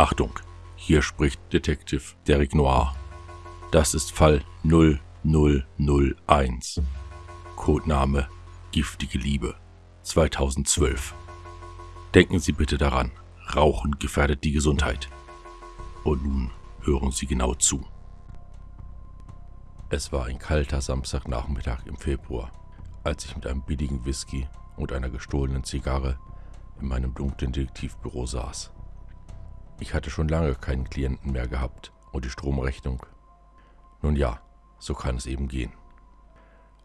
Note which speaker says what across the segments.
Speaker 1: Achtung, hier spricht Detective Derek Noir. Das ist Fall 0001. Codename Giftige Liebe 2012. Denken Sie bitte daran, Rauchen gefährdet die Gesundheit. Und nun hören Sie genau zu. Es war ein kalter Samstagnachmittag im Februar, als ich mit einem billigen Whisky und einer gestohlenen Zigarre in meinem dunklen Detektivbüro saß. Ich hatte schon lange keinen Klienten mehr gehabt und die Stromrechnung. Nun ja, so kann es eben gehen.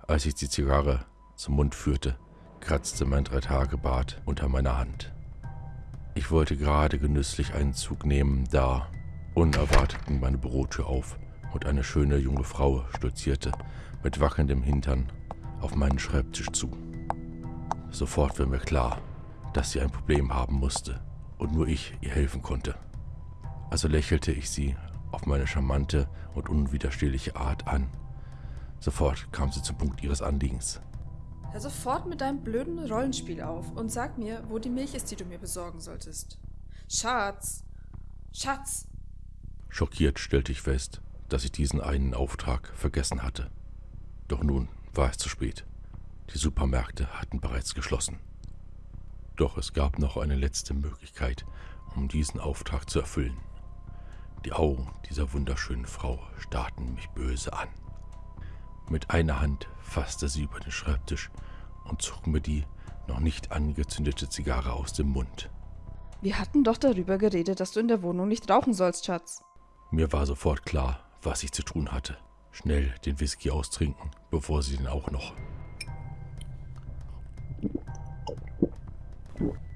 Speaker 1: Als ich die Zigarre zum Mund führte, kratzte mein Dreitagebart unter meiner Hand. Ich wollte gerade genüsslich einen Zug nehmen, da unerwartet ging meine Bürotür auf und eine schöne junge Frau stolzierte mit wackelndem Hintern auf meinen Schreibtisch zu. Sofort war mir klar, dass sie ein Problem haben musste und nur ich ihr helfen konnte. Also lächelte ich sie auf meine charmante und unwiderstehliche Art an. Sofort kam sie zum Punkt ihres Anliegens.
Speaker 2: Hör sofort mit deinem blöden Rollenspiel auf und sag mir, wo die Milch ist, die du mir besorgen solltest. Schatz! Schatz!
Speaker 1: Schockiert stellte ich fest, dass ich diesen einen Auftrag vergessen hatte. Doch nun war es zu spät. Die Supermärkte hatten bereits geschlossen. Doch es gab noch eine letzte Möglichkeit, um diesen Auftrag zu erfüllen. Die Augen dieser wunderschönen Frau starrten mich böse an. Mit einer Hand fasste sie über den Schreibtisch und zog mir die noch nicht angezündete Zigarre aus dem Mund.
Speaker 2: Wir hatten doch darüber geredet, dass du in der Wohnung nicht rauchen sollst, Schatz.
Speaker 1: Mir war sofort klar, was ich zu tun hatte. Schnell den Whisky austrinken, bevor sie den auch noch.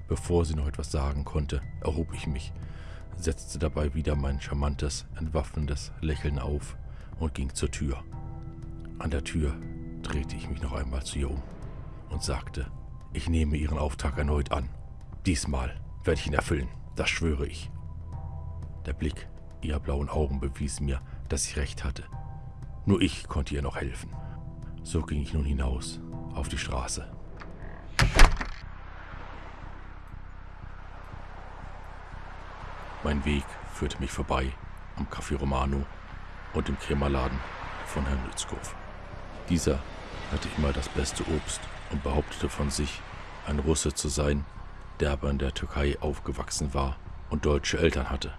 Speaker 1: Bevor sie noch etwas sagen konnte, erhob ich mich, setzte dabei wieder mein charmantes, entwaffnendes Lächeln auf und ging zur Tür. An der Tür drehte ich mich noch einmal zu ihr um und sagte, ich nehme Ihren Auftrag erneut an. Diesmal werde ich ihn erfüllen, das schwöre ich. Der Blick ihrer blauen Augen bewies mir, dass ich recht hatte. Nur ich konnte ihr noch helfen. So ging ich nun hinaus auf die Straße. Mein Weg führte mich vorbei am Café Romano und dem Krämerladen von Herrn Lützkow. Dieser hatte immer das beste Obst und behauptete von sich, ein Russe zu sein, der aber in der Türkei aufgewachsen war und deutsche Eltern hatte.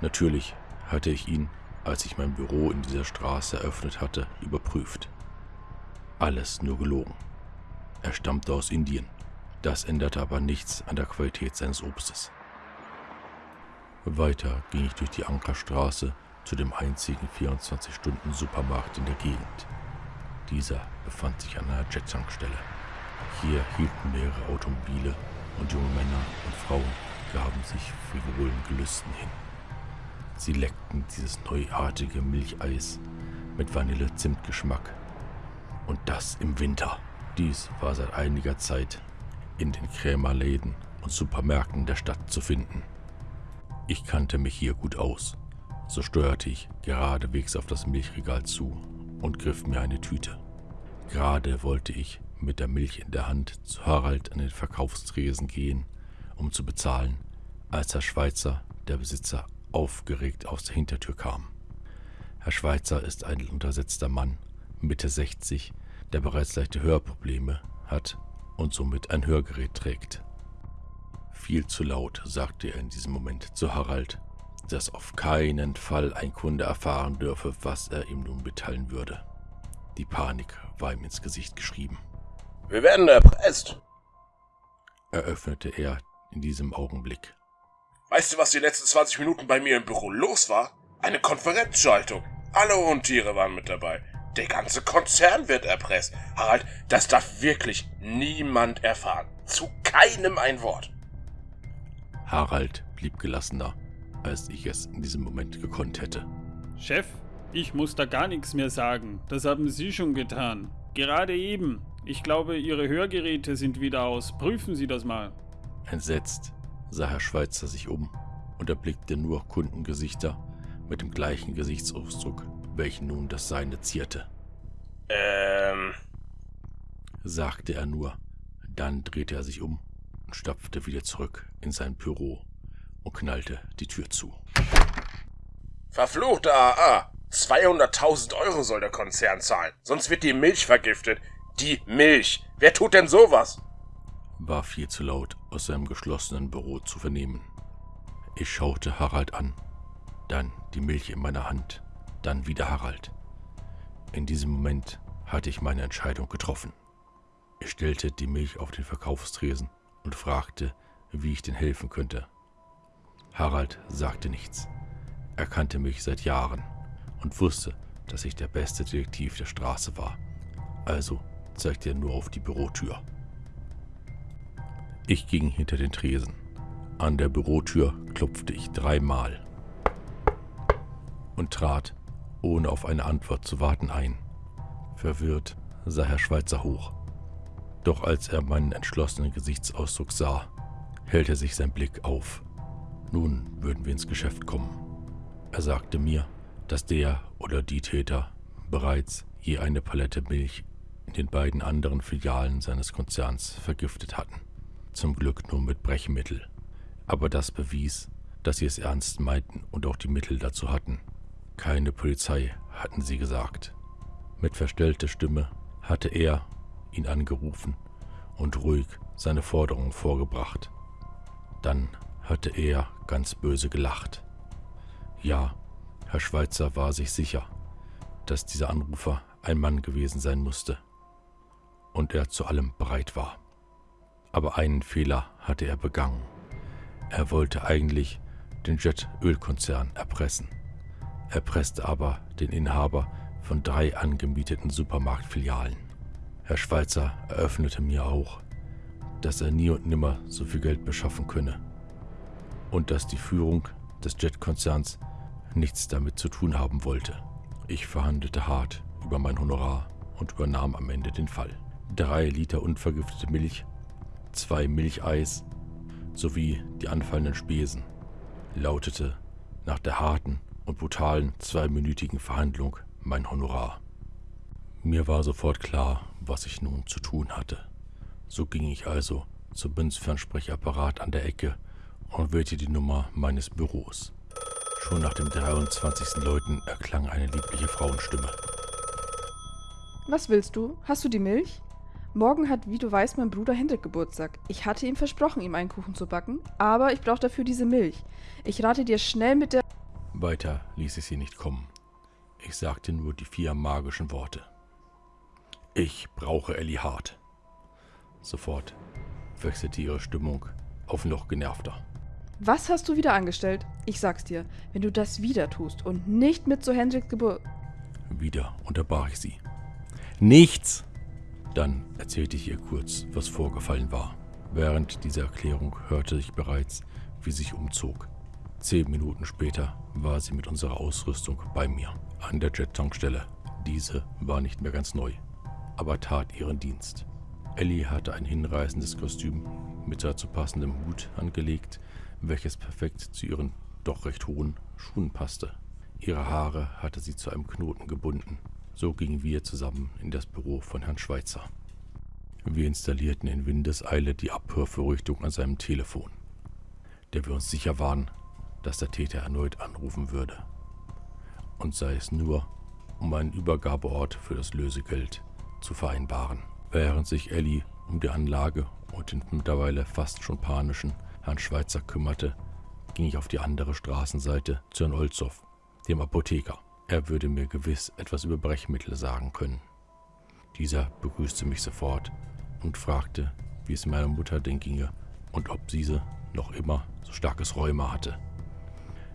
Speaker 1: Natürlich hatte ich ihn, als ich mein Büro in dieser Straße eröffnet hatte, überprüft. Alles nur gelogen. Er stammte aus Indien. Das änderte aber nichts an der Qualität seines Obstes. Weiter ging ich durch die Ankerstraße zu dem einzigen 24-Stunden-Supermarkt in der Gegend. Dieser befand sich an einer Jettankstelle. Hier hielten mehrere Automobile und junge Männer und Frauen gaben sich frivolen Gelüsten hin. Sie leckten dieses neuartige Milcheis mit Vanille-Zimtgeschmack. Und das im Winter. Dies war seit einiger Zeit in den Krämerläden und Supermärkten der Stadt zu finden. Ich kannte mich hier gut aus. So steuerte ich geradewegs auf das Milchregal zu und griff mir eine Tüte. Gerade wollte ich mit der Milch in der Hand zu Harald an den Verkaufstresen gehen, um zu bezahlen, als Herr Schweizer, der Besitzer, aufgeregt aus der Hintertür kam. Herr Schweizer ist ein untersetzter Mann, Mitte 60, der bereits leichte Hörprobleme hat und somit ein Hörgerät trägt. Viel zu laut, sagte er in diesem Moment zu Harald, dass auf keinen Fall ein Kunde erfahren dürfe, was er ihm nun mitteilen würde. Die Panik war ihm ins Gesicht geschrieben.
Speaker 3: Wir werden erpresst,
Speaker 1: eröffnete er in diesem Augenblick.
Speaker 3: Weißt du, was die letzten 20 Minuten bei mir im Büro los war? Eine Konferenzschaltung. Alle Untiere waren mit dabei. Der ganze Konzern wird erpresst. Harald, das darf wirklich niemand erfahren. Zu keinem ein Wort.
Speaker 1: Harald blieb gelassener, als ich es in diesem Moment gekonnt hätte.
Speaker 4: Chef, ich muss da gar nichts mehr sagen. Das haben Sie schon getan. Gerade eben. Ich glaube, Ihre Hörgeräte sind wieder aus. Prüfen Sie das mal.
Speaker 1: Entsetzt sah Herr Schweitzer sich um und erblickte nur Kundengesichter mit dem gleichen Gesichtsausdruck, welchen nun das seine zierte.
Speaker 3: Ähm,
Speaker 1: sagte er nur. Dann drehte er sich um und stapfte wieder zurück in sein Büro und knallte die Tür zu.
Speaker 3: Verfluchte AA! 200.000 Euro soll der Konzern zahlen, sonst wird die Milch vergiftet. Die Milch! Wer tut denn sowas?
Speaker 1: war viel zu laut aus seinem geschlossenen Büro zu vernehmen. Ich schaute Harald an, dann die Milch in meiner Hand, dann wieder Harald. In diesem Moment hatte ich meine Entscheidung getroffen. Ich stellte die Milch auf den Verkaufstresen und fragte, wie ich denn helfen könnte. Harald sagte nichts. Er kannte mich seit Jahren und wusste, dass ich der beste Detektiv der Straße war. Also zeigte er nur auf die Bürotür. Ich ging hinter den Tresen. An der Bürotür klopfte ich dreimal und trat, ohne auf eine Antwort zu warten, ein. Verwirrt sah Herr Schweitzer hoch. Doch als er meinen entschlossenen Gesichtsausdruck sah, hellte sich sein Blick auf. Nun würden wir ins Geschäft kommen. Er sagte mir, dass der oder die Täter bereits je eine Palette Milch in den beiden anderen Filialen seines Konzerns vergiftet hatten zum Glück nur mit Brechmittel. Aber das bewies, dass sie es ernst meinten und auch die Mittel dazu hatten. Keine Polizei, hatten sie gesagt. Mit verstellter Stimme hatte er ihn angerufen und ruhig seine Forderung vorgebracht. Dann hatte er ganz böse gelacht. Ja, Herr Schweitzer war sich sicher, dass dieser Anrufer ein Mann gewesen sein musste und er zu allem bereit war. Aber einen Fehler hatte er begangen. Er wollte eigentlich den Jet-Ölkonzern erpressen. Er presste aber den Inhaber von drei angemieteten Supermarktfilialen. Herr Schweizer eröffnete mir auch, dass er nie und nimmer so viel Geld beschaffen könne und dass die Führung des Jet-Konzerns nichts damit zu tun haben wollte. Ich verhandelte hart über mein Honorar und übernahm am Ende den Fall. Drei Liter unvergiftete Milch zwei Milcheis sowie die anfallenden Spesen, lautete nach der harten und brutalen zweiminütigen Verhandlung mein Honorar. Mir war sofort klar, was ich nun zu tun hatte. So ging ich also zum Münzfernsprechapparat an der Ecke und wählte die Nummer meines Büros. Schon nach dem 23. Läuten erklang eine liebliche Frauenstimme.
Speaker 2: Was willst du? Hast du die Milch? Morgen hat, wie du weißt, mein Bruder Hendrik Geburtstag. Ich hatte ihm versprochen, ihm einen Kuchen zu backen, aber ich brauche dafür diese Milch. Ich rate dir schnell mit der...
Speaker 1: Weiter ließ ich sie nicht kommen. Ich sagte nur die vier magischen Worte. Ich brauche Ellie Hart. Sofort wechselte ihre Stimmung auf noch genervter.
Speaker 2: Was hast du wieder angestellt? Ich sag's dir, wenn du das wieder tust und nicht mit zu Hendriks Geburt...
Speaker 1: Wieder unterbrach ich sie. Nichts! Dann erzählte ich ihr kurz, was vorgefallen war. Während dieser Erklärung hörte ich bereits, wie sie sich umzog. Zehn Minuten später war sie mit unserer Ausrüstung bei mir, an der Jet-Tankstelle. Diese war nicht mehr ganz neu, aber tat ihren Dienst. Ellie hatte ein hinreißendes Kostüm mit dazu passendem Hut angelegt, welches perfekt zu ihren doch recht hohen Schuhen passte. Ihre Haare hatte sie zu einem Knoten gebunden so gingen wir zusammen in das Büro von Herrn Schweitzer. Wir installierten in Windeseile die Abhörvorrichtung an seinem Telefon, der wir uns sicher waren, dass der Täter erneut anrufen würde. Und sei es nur, um einen Übergabeort für das Lösegeld zu vereinbaren. Während sich Ellie um die Anlage und den mittlerweile fast schon panischen Herrn Schweitzer kümmerte, ging ich auf die andere Straßenseite zu Herrn Olzow, dem Apotheker. Er würde mir gewiss etwas über Brechmittel sagen können. Dieser begrüßte mich sofort und fragte, wie es meiner Mutter denn ginge und ob diese noch immer so starkes Rheuma hatte.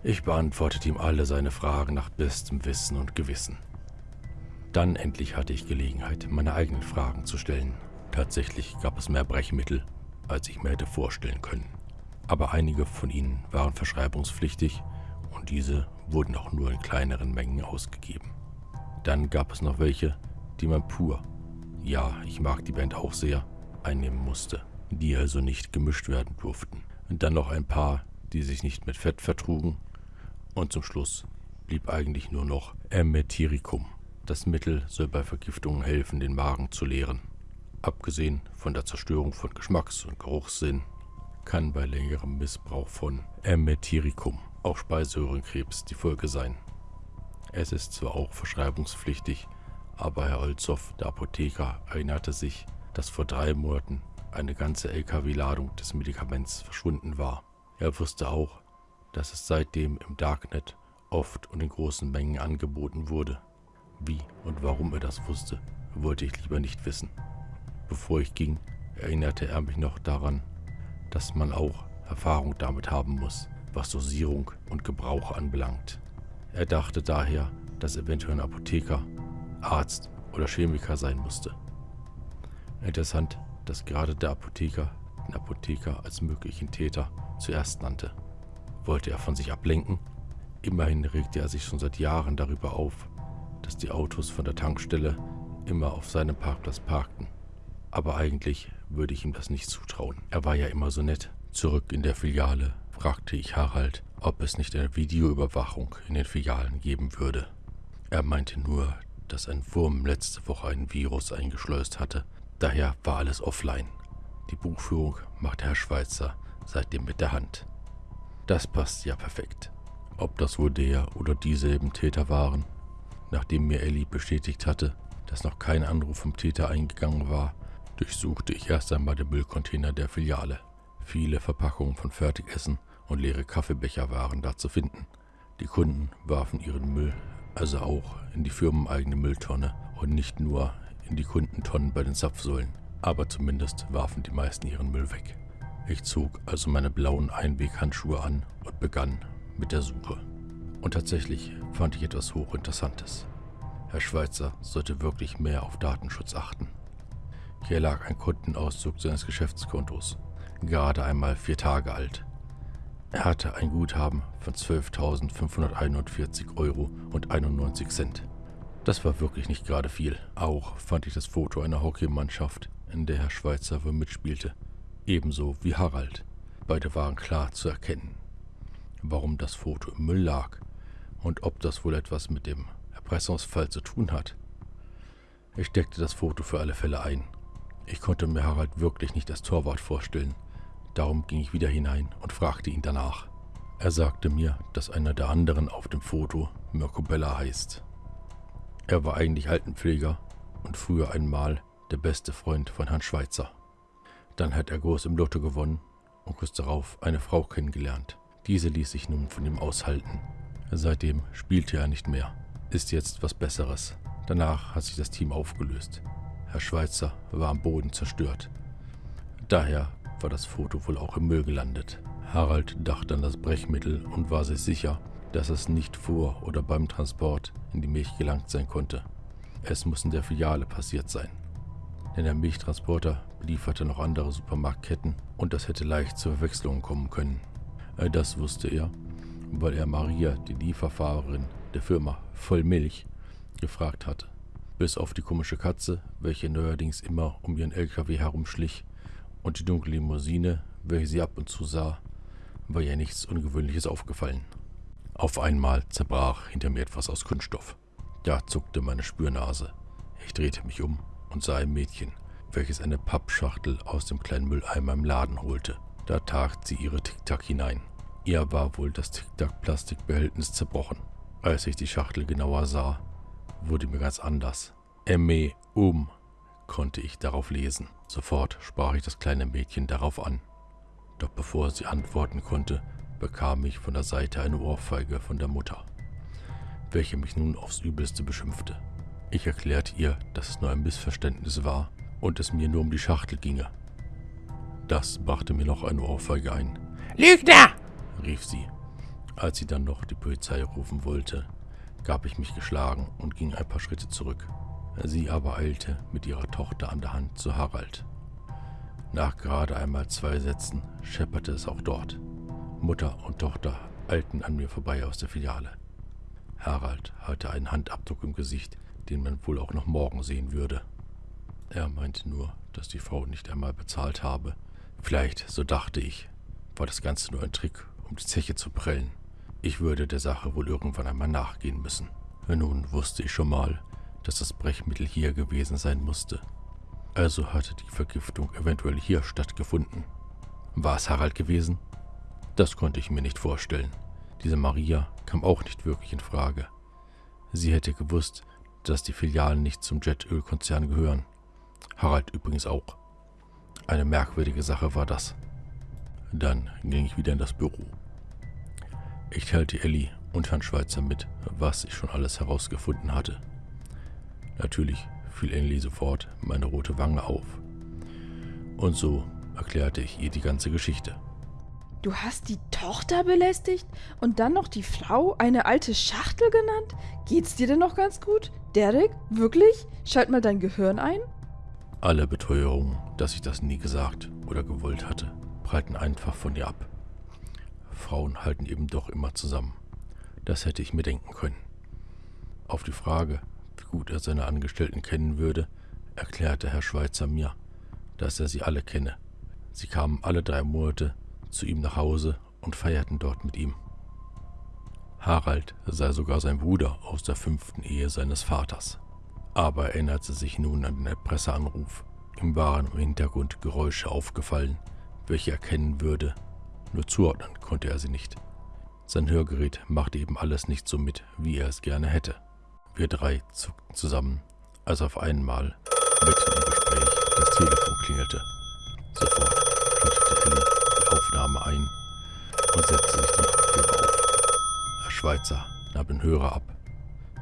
Speaker 1: Ich beantwortete ihm alle seine Fragen nach bestem Wissen und Gewissen. Dann endlich hatte ich Gelegenheit, meine eigenen Fragen zu stellen. Tatsächlich gab es mehr Brechmittel, als ich mir hätte vorstellen können. Aber einige von ihnen waren verschreibungspflichtig und diese wurden auch nur in kleineren Mengen ausgegeben. Dann gab es noch welche, die man pur, ja, ich mag die Band auch sehr, einnehmen musste, die also nicht gemischt werden durften. Und dann noch ein paar, die sich nicht mit Fett vertrugen. Und zum Schluss blieb eigentlich nur noch Emetiricum. Das Mittel soll bei Vergiftungen helfen, den Magen zu leeren. Abgesehen von der Zerstörung von Geschmacks- und Geruchssinn kann bei längerem Missbrauch von Emetiricum auch Speiseröhrenkrebs die Folge sein. Es ist zwar auch verschreibungspflichtig, aber Herr Olzow, der Apotheker, erinnerte sich, dass vor drei Monaten eine ganze LKW-Ladung des Medikaments verschwunden war. Er wusste auch, dass es seitdem im Darknet oft und in großen Mengen angeboten wurde. Wie und warum er das wusste, wollte ich lieber nicht wissen. Bevor ich ging, erinnerte er mich noch daran, dass man auch Erfahrung damit haben muss, was Dosierung und Gebrauch anbelangt. Er dachte daher, dass eventuell ein Apotheker, Arzt oder Chemiker sein musste. Interessant, dass gerade der Apotheker den Apotheker als möglichen Täter zuerst nannte. Wollte er von sich ablenken? Immerhin regte er sich schon seit Jahren darüber auf, dass die Autos von der Tankstelle immer auf seinem Parkplatz parkten. Aber eigentlich würde ich ihm das nicht zutrauen. Er war ja immer so nett. Zurück in der Filiale fragte ich Harald, ob es nicht eine Videoüberwachung in den Filialen geben würde. Er meinte nur, dass ein Wurm letzte Woche ein Virus eingeschleust hatte. Daher war alles offline. Die Buchführung machte Herr Schweitzer seitdem mit der Hand. Das passt ja perfekt. Ob das wohl der oder dieselben Täter waren? Nachdem mir Ellie bestätigt hatte, dass noch kein Anruf vom Täter eingegangen war, durchsuchte ich erst einmal den Müllcontainer der Filiale. Viele Verpackungen von Fertigessen und leere Kaffeebecher waren da zu finden. Die Kunden warfen ihren Müll also auch in die firmeneigene Mülltonne und nicht nur in die Kundentonnen bei den Zapfsäulen. Aber zumindest warfen die meisten ihren Müll weg. Ich zog also meine blauen Einweghandschuhe an und begann mit der Suche. Und tatsächlich fand ich etwas Hochinteressantes. Herr Schweitzer sollte wirklich mehr auf Datenschutz achten. Hier lag ein Kundenauszug seines Geschäftskontos, gerade einmal vier Tage alt. Er hatte ein Guthaben von 12.541 Euro und 91 Cent. Das war wirklich nicht gerade viel. Auch fand ich das Foto einer Hockeymannschaft, in der Herr Schweitzer wohl mitspielte. Ebenso wie Harald. Beide waren klar zu erkennen. Warum das Foto im Müll lag und ob das wohl etwas mit dem Erpressungsfall zu tun hat. Ich steckte das Foto für alle Fälle ein. Ich konnte mir Harald wirklich nicht als Torwart vorstellen, Darum ging ich wieder hinein und fragte ihn danach. Er sagte mir, dass einer der anderen auf dem Foto Mirko Bella heißt. Er war eigentlich Altenpfleger und früher einmal der beste Freund von Herrn Schweitzer. Dann hat er groß im Lotto gewonnen und kurz darauf eine Frau kennengelernt. Diese ließ sich nun von ihm aushalten. Seitdem spielte er nicht mehr. Ist jetzt was Besseres. Danach hat sich das Team aufgelöst. Herr Schweitzer war am Boden zerstört. Daher war das Foto wohl auch im Müll gelandet. Harald dachte an das Brechmittel und war sich sicher, dass es nicht vor oder beim Transport in die Milch gelangt sein konnte. Es muss in der Filiale passiert sein. Denn der Milchtransporter belieferte noch andere Supermarktketten und das hätte leicht zu Verwechslungen kommen können. Äh, das wusste er, weil er Maria, die Lieferfahrerin der Firma Vollmilch, gefragt hatte. Bis auf die komische Katze, welche neuerdings immer um ihren LKW herumschlich, und die dunkle Limousine, welche sie ab und zu sah, war ihr nichts Ungewöhnliches aufgefallen. Auf einmal zerbrach hinter mir etwas aus Kunststoff. Da zuckte meine Spürnase. Ich drehte mich um und sah ein Mädchen, welches eine Pappschachtel aus dem kleinen Mülleimer im Laden holte. Da tat sie ihre Tic-Tac hinein. Ihr war wohl das Tic-Tac-Plastikbehältnis zerbrochen. Als ich die Schachtel genauer sah, wurde mir ganz anders. Emme um, konnte ich darauf lesen. Sofort sprach ich das kleine Mädchen darauf an. Doch bevor sie antworten konnte, bekam ich von der Seite eine Ohrfeige von der Mutter, welche mich nun aufs Übelste beschimpfte. Ich erklärte ihr, dass es nur ein Missverständnis war und es mir nur um die Schachtel ginge. Das brachte mir noch eine Ohrfeige ein.
Speaker 5: Lügner!
Speaker 1: Rief sie. Als sie dann noch die Polizei rufen wollte, gab ich mich geschlagen und ging ein paar Schritte zurück. Sie aber eilte mit ihrer Tochter an der Hand zu Harald. Nach gerade einmal zwei Sätzen schepperte es auch dort. Mutter und Tochter eilten an mir vorbei aus der Filiale. Harald hatte einen Handabdruck im Gesicht, den man wohl auch noch morgen sehen würde. Er meinte nur, dass die Frau nicht einmal bezahlt habe. Vielleicht, so dachte ich, war das Ganze nur ein Trick, um die Zeche zu prellen. Ich würde der Sache wohl irgendwann einmal nachgehen müssen. Nun wusste ich schon mal, dass das Brechmittel hier gewesen sein musste. Also hatte die Vergiftung eventuell hier stattgefunden. War es Harald gewesen? Das konnte ich mir nicht vorstellen. Diese Maria kam auch nicht wirklich in Frage. Sie hätte gewusst, dass die Filialen nicht zum Jetölkonzern gehören. Harald übrigens auch. Eine merkwürdige Sache war das. Dann ging ich wieder in das Büro. Ich teilte Ellie und Herrn Schweizer mit, was ich schon alles herausgefunden hatte. Natürlich fiel Ellie sofort meine rote Wange auf. Und so erklärte ich ihr die ganze Geschichte.
Speaker 2: Du hast die Tochter belästigt und dann noch die Frau eine alte Schachtel genannt? Geht's dir denn noch ganz gut? Derek, wirklich? Schalt mal dein Gehirn ein?
Speaker 1: Alle Beteuerungen, dass ich das nie gesagt oder gewollt hatte, prallten einfach von ihr ab. Frauen halten eben doch immer zusammen. Das hätte ich mir denken können. Auf die Frage, wie gut er seine Angestellten kennen würde, erklärte Herr Schweizer mir, dass er sie alle kenne. Sie kamen alle drei Monate zu ihm nach Hause und feierten dort mit ihm. Harald sei sogar sein Bruder aus der fünften Ehe seines Vaters. Aber er erinnerte sich nun an den Erpresseranruf. Ihm waren im Hintergrund Geräusche aufgefallen, welche er kennen würde, nur zuordnen konnte er sie nicht. Sein Hörgerät machte eben alles nicht so mit, wie er es gerne hätte. Wir drei zuckten zusammen, als auf einmal, mitten im Gespräch, das Telefon klingelte. Sofort schaltete Ellie die Aufnahme ein und setzte sich den Kopfhörer auf. Herr Schweizer nahm den Hörer ab.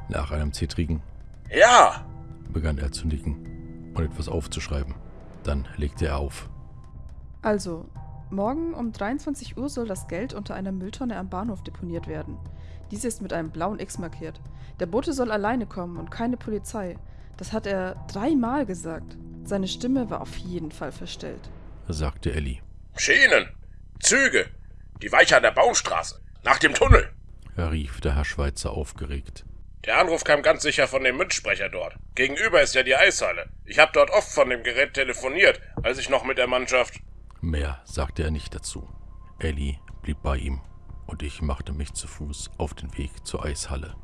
Speaker 1: Nach einem zittrigen
Speaker 3: Ja!
Speaker 1: begann er zu nicken und etwas aufzuschreiben. Dann legte er auf.
Speaker 2: Also, morgen um 23 Uhr soll das Geld unter einer Mülltonne am Bahnhof deponiert werden. Diese ist mit einem blauen X markiert. Der Bote soll alleine kommen und keine Polizei. Das hat er dreimal gesagt. Seine Stimme war auf jeden Fall verstellt.
Speaker 1: sagte Ellie.
Speaker 3: Schienen! Züge! Die Weiche an der Baumstraße! Nach dem Tunnel!
Speaker 1: rief der Herr Schweizer aufgeregt.
Speaker 3: Der Anruf kam ganz sicher von dem Münzsprecher dort. Gegenüber ist ja die Eishalle. Ich habe dort oft von dem Gerät telefoniert, als ich noch mit der Mannschaft.
Speaker 1: Mehr sagte er nicht dazu. Ellie blieb bei ihm und ich machte mich zu Fuß auf den Weg zur Eishalle.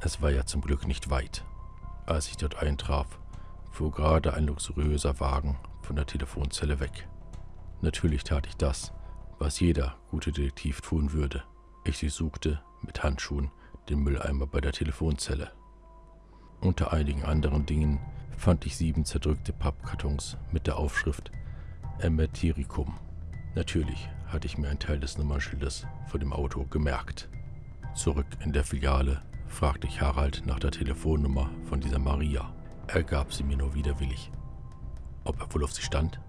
Speaker 1: Es war ja zum Glück nicht weit. Als ich dort eintraf, fuhr gerade ein luxuriöser Wagen von der Telefonzelle weg. Natürlich tat ich das, was jeder gute Detektiv tun würde. Ich durchsuchte mit Handschuhen den Mülleimer bei der Telefonzelle. Unter einigen anderen Dingen fand ich sieben zerdrückte Pappkartons mit der Aufschrift Emetiricum. Natürlich hatte ich mir einen Teil des Nummernschildes vor dem Auto gemerkt. Zurück in der Filiale fragte ich Harald nach der Telefonnummer von dieser Maria. Er gab sie mir nur widerwillig. Ob er wohl auf sie stand?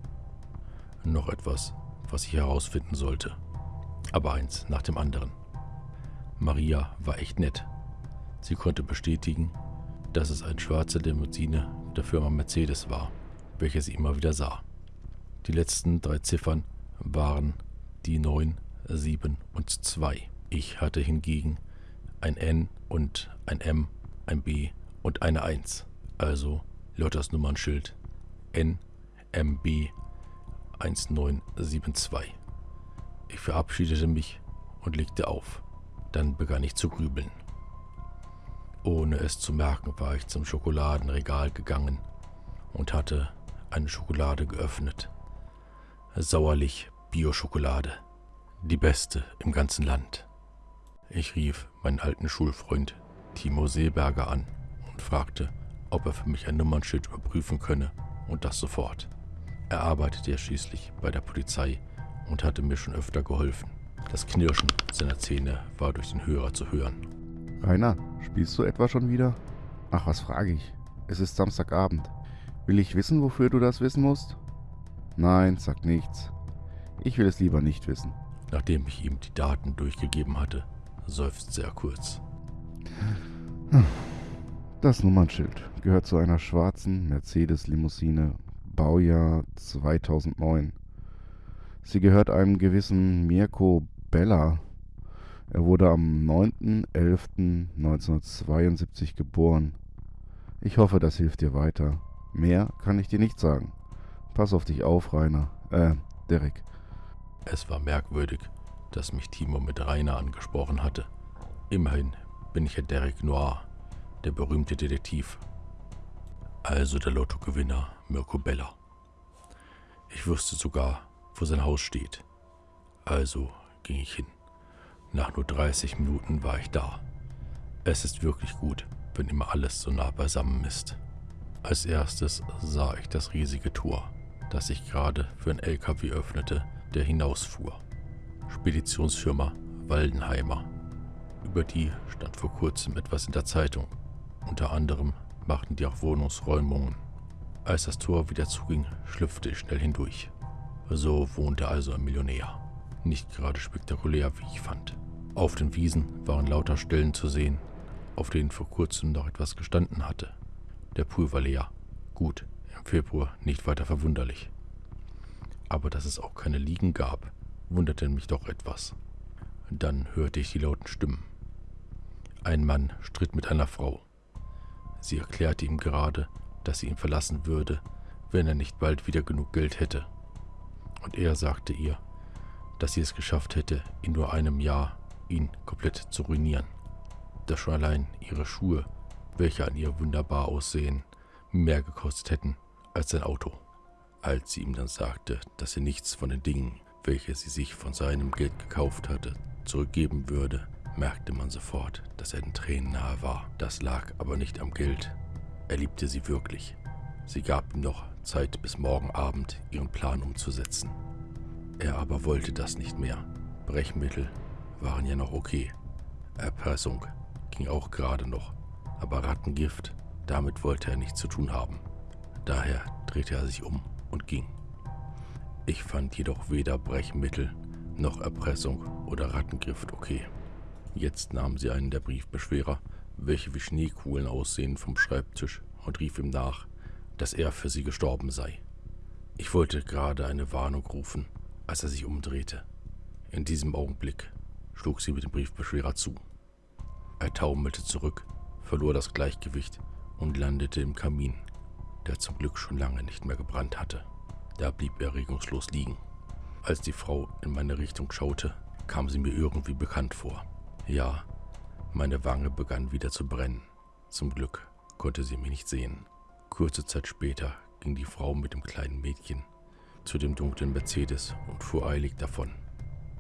Speaker 1: Noch etwas, was ich herausfinden sollte. Aber eins nach dem anderen. Maria war echt nett. Sie konnte bestätigen, dass es eine schwarze Limousine der Firma Mercedes war, welche sie immer wieder sah. Die letzten drei Ziffern waren die 9, 7 und 2. Ich hatte hingegen ein N und ein M, ein B und eine 1. Also Lotters Nummernschild NMB 1972. Ich verabschiedete mich und legte auf. Dann begann ich zu grübeln. Ohne es zu merken, war ich zum Schokoladenregal gegangen und hatte eine Schokolade geöffnet. Sauerlich Bio-Schokolade. Die beste im ganzen Land. Ich rief meinen alten Schulfreund Timo Seeberger an und fragte, ob er für mich ein Nummernschild überprüfen könne und das sofort. Er arbeitete ja schließlich bei der Polizei und hatte mir schon öfter geholfen. Das Knirschen seiner Zähne war durch den Hörer zu hören.
Speaker 5: Rainer, spielst du etwa schon wieder? Ach, was frage ich? Es ist Samstagabend. Will ich wissen, wofür du das wissen musst? Nein, sag nichts. Ich will es lieber nicht wissen.
Speaker 1: Nachdem ich ihm die Daten durchgegeben hatte, seufzte er kurz.
Speaker 5: Das Nummernschild gehört zu einer schwarzen Mercedes-Limousine, Baujahr 2009. Sie gehört einem gewissen Mirko Bella. Er wurde am 9.11.1972 geboren. Ich hoffe, das hilft dir weiter. Mehr kann ich dir nicht sagen. Pass auf dich auf, Rainer. Äh, Derek.
Speaker 1: Es war merkwürdig, dass mich Timo mit Rainer angesprochen hatte. Immerhin bin ich ja Derek Noir, der berühmte Detektiv. Also der Lottogewinner Mirko Bella. Ich wusste sogar, wo sein Haus steht. Also ging ich hin. Nach nur 30 Minuten war ich da. Es ist wirklich gut, wenn immer alles so nah beisammen ist. Als erstes sah ich das riesige Tor, das sich gerade für ein LKW öffnete, der hinausfuhr. Speditionsfirma Waldenheimer. Über die stand vor kurzem etwas in der Zeitung. Unter anderem machten die auch Wohnungsräumungen. Als das Tor wieder zuging, schlüpfte ich schnell hindurch. So wohnte also ein Millionär. Nicht gerade spektakulär, wie ich fand. Auf den Wiesen waren lauter Stellen zu sehen, auf denen vor kurzem noch etwas gestanden hatte. Der Pool war leer. Gut, im Februar nicht weiter verwunderlich. Aber dass es auch keine Liegen gab, wunderte mich doch etwas. Dann hörte ich die lauten Stimmen. Ein Mann stritt mit einer Frau. Sie erklärte ihm gerade, dass sie ihn verlassen würde, wenn er nicht bald wieder genug Geld hätte. Und er sagte ihr, dass sie es geschafft hätte, in nur einem Jahr ihn komplett zu ruinieren. Dass schon allein ihre Schuhe, welche an ihr wunderbar aussehen, mehr gekostet hätten als sein Auto. Als sie ihm dann sagte, dass sie nichts von den Dingen, welche sie sich von seinem Geld gekauft hatte, zurückgeben würde, merkte man sofort, dass er den Tränen nahe war. Das lag aber nicht am Geld. Er liebte sie wirklich. Sie gab ihm noch Zeit bis morgen Abend, ihren Plan umzusetzen. Er aber wollte das nicht mehr. Brechmittel waren ja noch okay. Erpressung ging auch gerade noch. Aber Rattengift, damit wollte er nichts zu tun haben. Daher drehte er sich um und ging. Ich fand jedoch weder Brechmittel noch Erpressung oder Rattengift okay. Jetzt nahm sie einen der Briefbeschwerer, welche wie Schneekugeln aussehen, vom Schreibtisch und rief ihm nach, dass er für sie gestorben sei. Ich wollte gerade eine Warnung rufen, als er sich umdrehte. In diesem Augenblick schlug sie mit dem Briefbeschwerer zu. Er taumelte zurück, verlor das Gleichgewicht und landete im Kamin, der zum Glück schon lange nicht mehr gebrannt hatte. Da blieb er regungslos liegen. Als die Frau in meine Richtung schaute, kam sie mir irgendwie bekannt vor. Ja, meine Wange begann wieder zu brennen. Zum Glück konnte sie mich nicht sehen. Kurze Zeit später ging die Frau mit dem kleinen Mädchen zu dem dunklen Mercedes und fuhr eilig davon.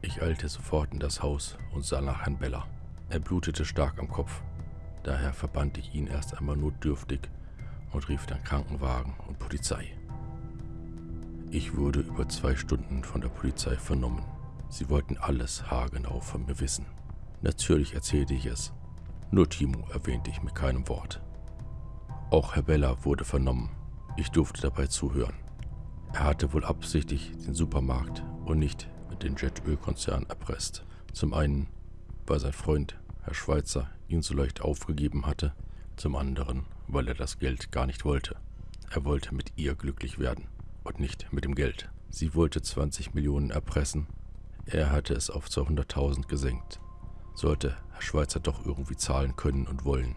Speaker 1: Ich eilte sofort in das Haus und sah nach Herrn Beller. Er blutete stark am Kopf. Daher verband ich ihn erst einmal notdürftig und rief dann Krankenwagen und Polizei. Ich wurde über zwei Stunden von der Polizei vernommen. Sie wollten alles haargenau von mir wissen. Natürlich erzählte ich es, nur Timo erwähnte ich mit keinem Wort. Auch Herr Beller wurde vernommen. Ich durfte dabei zuhören. Er hatte wohl absichtlich den Supermarkt und nicht den Jetölkonzern erpresst. Zum einen, weil sein Freund, Herr Schweitzer, ihn so leicht aufgegeben hatte, zum anderen, weil er das Geld gar nicht wollte. Er wollte mit ihr glücklich werden und nicht mit dem Geld. Sie wollte 20 Millionen erpressen, er hatte es auf 200.000 gesenkt sollte Herr Schweizer doch irgendwie zahlen können und wollen.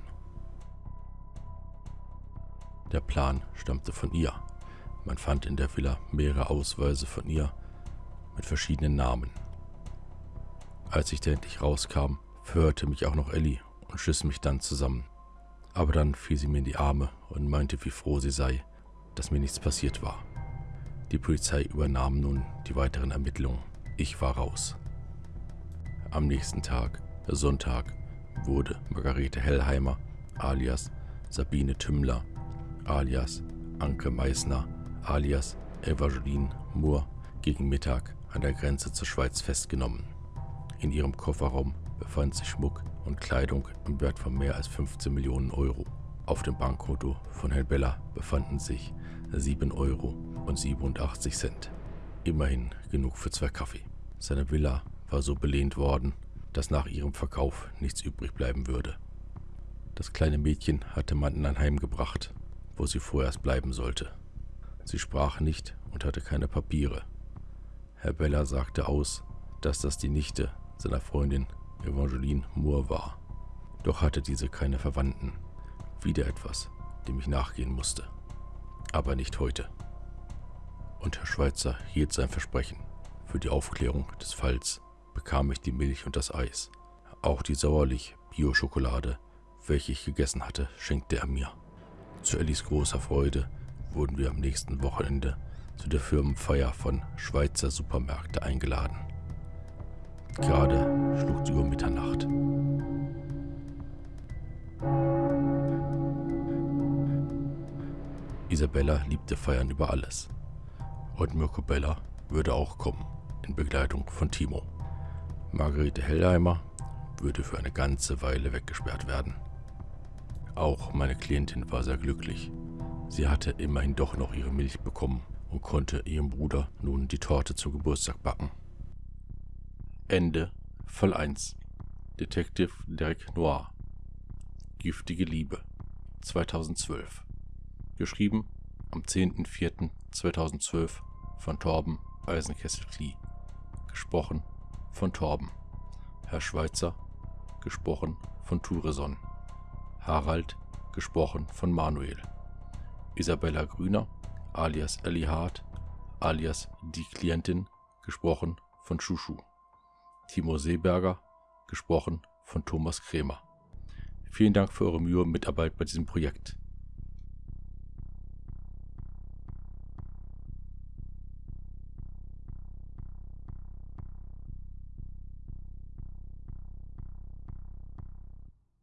Speaker 1: Der Plan stammte von ihr. Man fand in der Villa mehrere Ausweise von ihr mit verschiedenen Namen. Als ich da endlich rauskam, verhörte mich auch noch Ellie und schiss mich dann zusammen. Aber dann fiel sie mir in die Arme und meinte, wie froh sie sei, dass mir nichts passiert war. Die Polizei übernahm nun die weiteren Ermittlungen. Ich war raus. Am nächsten Tag Sonntag wurde Margarete Hellheimer alias Sabine Tümmler alias Anke Meissner alias Evangeline Moore gegen Mittag an der Grenze zur Schweiz festgenommen. In ihrem Kofferraum befand sich Schmuck und Kleidung im Wert von mehr als 15 Millionen Euro. Auf dem Bankkonto von Herrn Bella befanden sich 7 Euro und 87 Cent. Immerhin genug für zwei Kaffee. Seine Villa war so belehnt worden, dass nach ihrem Verkauf nichts übrig bleiben würde. Das kleine Mädchen hatte man in ein Heim gebracht, wo sie vorerst bleiben sollte. Sie sprach nicht und hatte keine Papiere. Herr Beller sagte aus, dass das die Nichte seiner Freundin Evangeline Moore war. Doch hatte diese keine Verwandten. Wieder etwas, dem ich nachgehen musste. Aber nicht heute. Und Herr Schweitzer hielt sein Versprechen für die Aufklärung des Falls bekam ich die Milch und das Eis. Auch die Sauerlich-Bio-Schokolade, welche ich gegessen hatte, schenkte er mir. Zu Ellis großer Freude wurden wir am nächsten Wochenende zu der Firmenfeier von Schweizer Supermärkte eingeladen. Gerade schlug die Uhr Mitternacht. Isabella liebte Feiern über alles. Und Mirko Bella würde auch kommen, in Begleitung von Timo. Margarete Hellheimer würde für eine ganze Weile weggesperrt werden. Auch meine Klientin war sehr glücklich. Sie hatte immerhin doch noch ihre Milch bekommen und konnte ihrem Bruder nun die Torte zum Geburtstag backen. Ende Fall 1 Detective Derek Noir. Giftige Liebe 2012 Geschrieben am 10.04.2012 von Torben Eisenkessel-Klie Gesprochen von Torben. Herr Schweitzer gesprochen von Tureson Harald gesprochen von Manuel. Isabella Grüner alias Ellie Hart alias die Klientin gesprochen von Schuschu Timo Seeberger, gesprochen von Thomas Krämer. Vielen Dank für eure Mühe und Mitarbeit bei diesem Projekt.